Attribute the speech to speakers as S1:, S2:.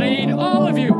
S1: I need all of you.